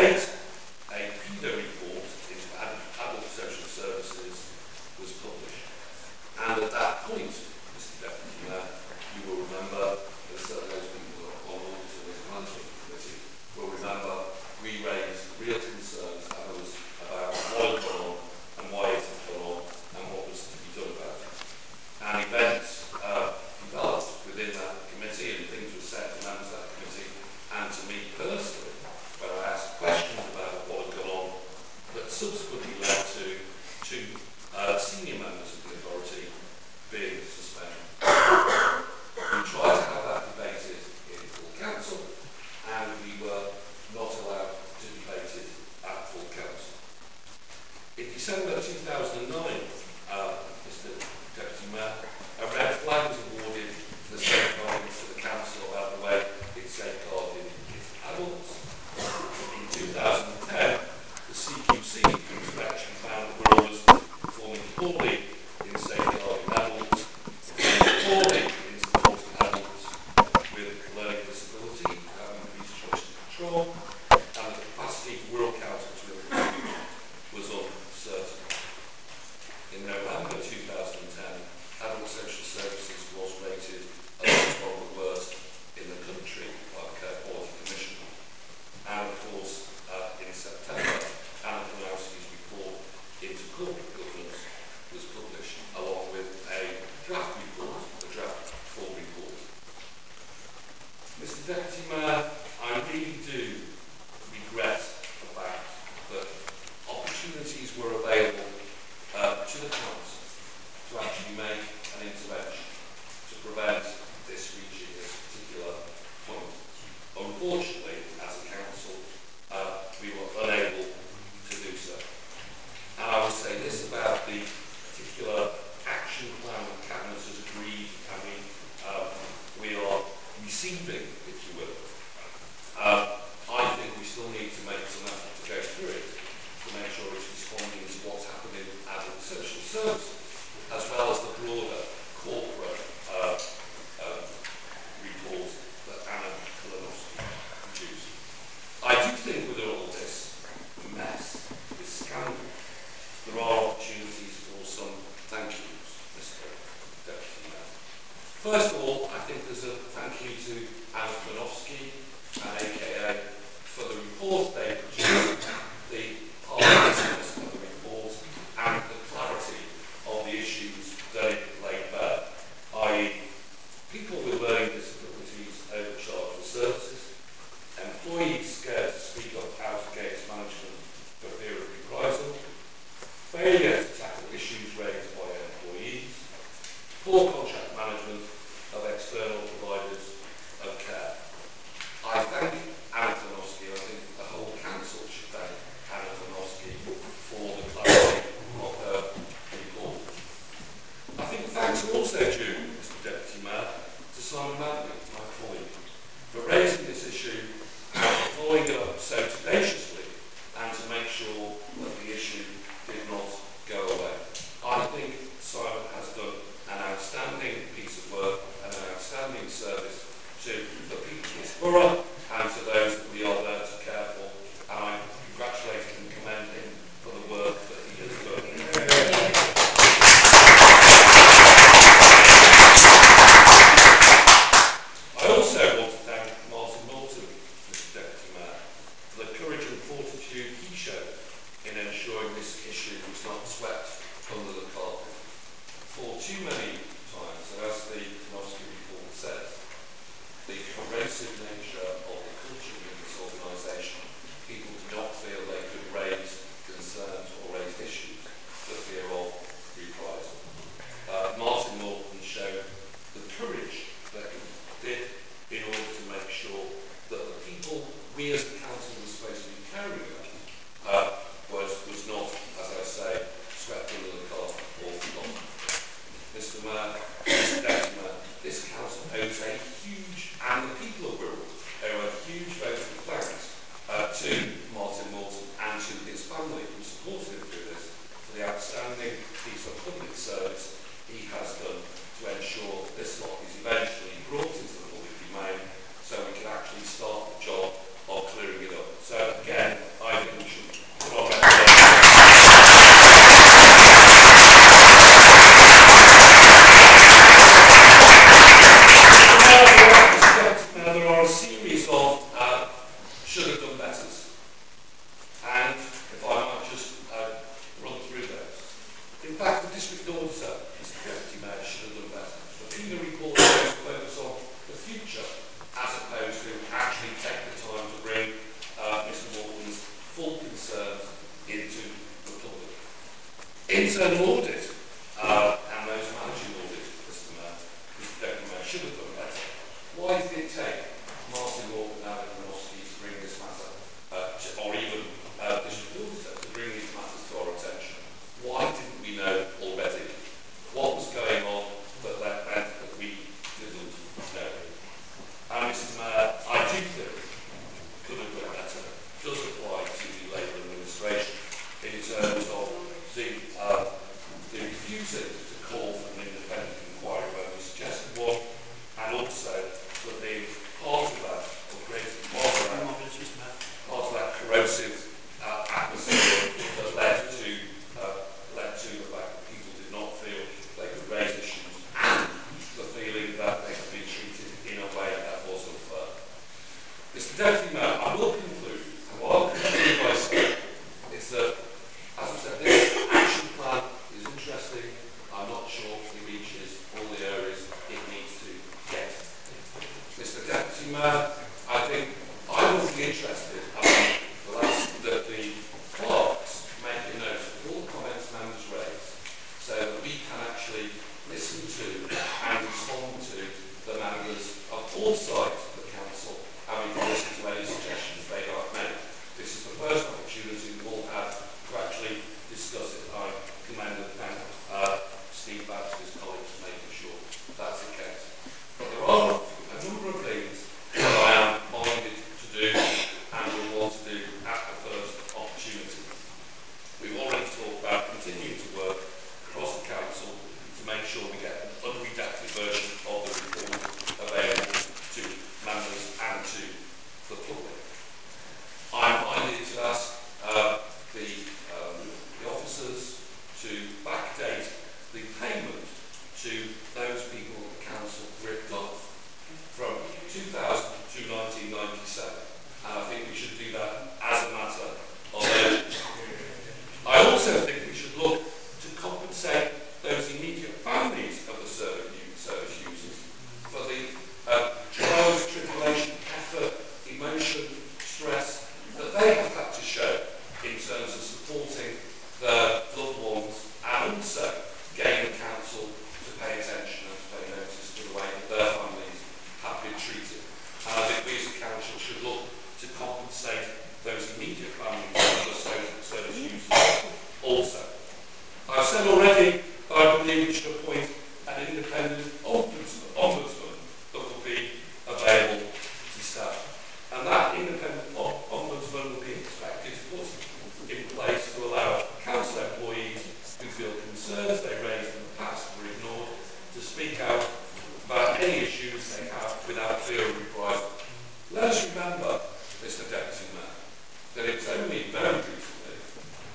eight First of all, I think there's a thank you to Anne Panofsky, uh, aka, for the report they produced. managed to appoint an independent ombudsman, ombudsman that will be available to staff. And that independent ombudsman will be expected to put in place to allow council employees who feel concerns they raised in the past were ignored to speak out about any issues they have without fear of reprisal. Let us remember, Mr Deputy Mayor, that it's only very recently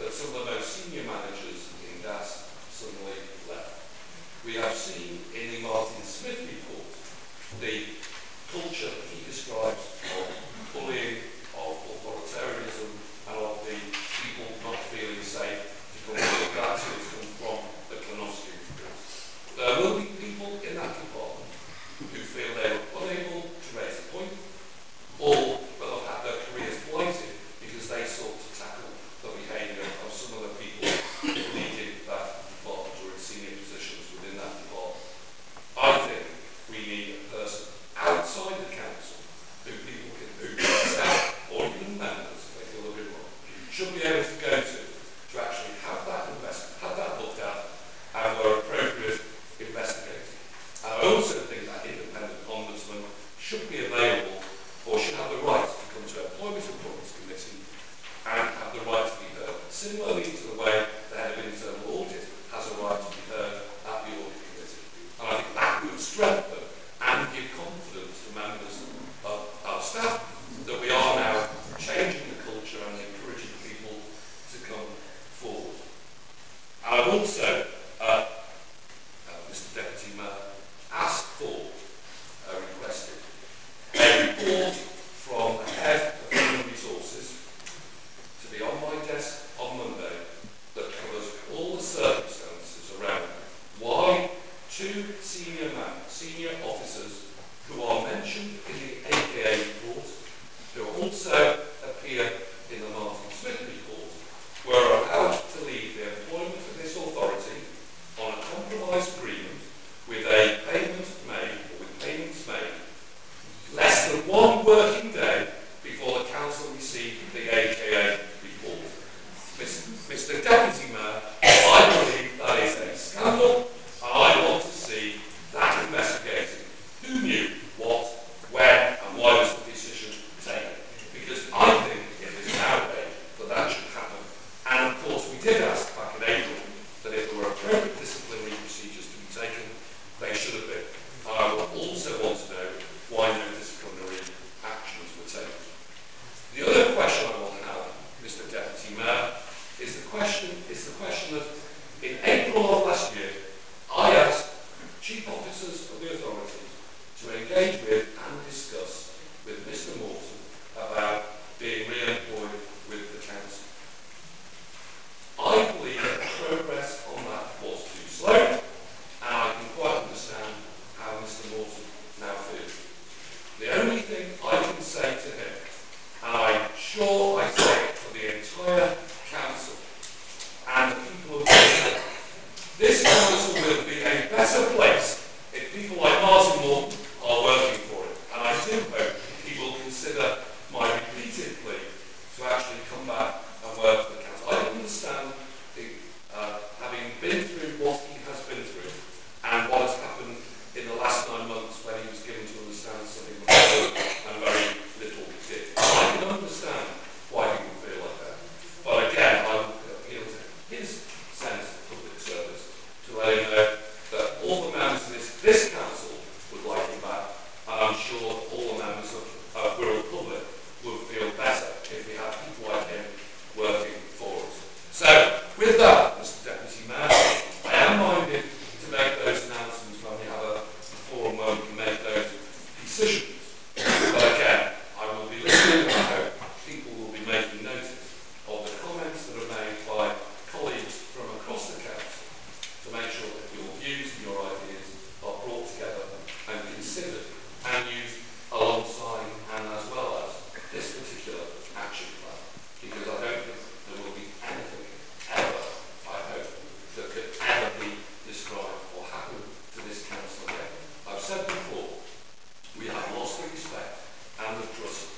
that some of the most senior managers we have seen in the Martin Smith report, the should be respect and with trust